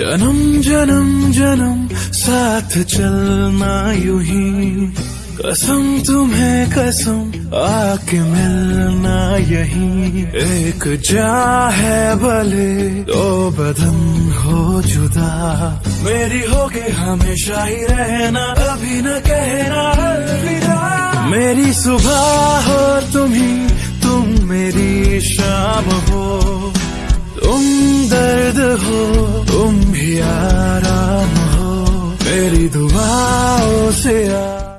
जन्म जन्म जन्म, साथ चलना यू ही। कसम तुम्हें कसम, आके मिलना यही। एक जा है भले, दो बदन हो जुदा। मेरी होगे हमेशा ही रहना अभी न कहना अलविदा। मेरी सुबह हो तुम ही, तुम मेरी शाम हो। तुम दर्द हो, तुम आराम हो तेरी दुआओं से आ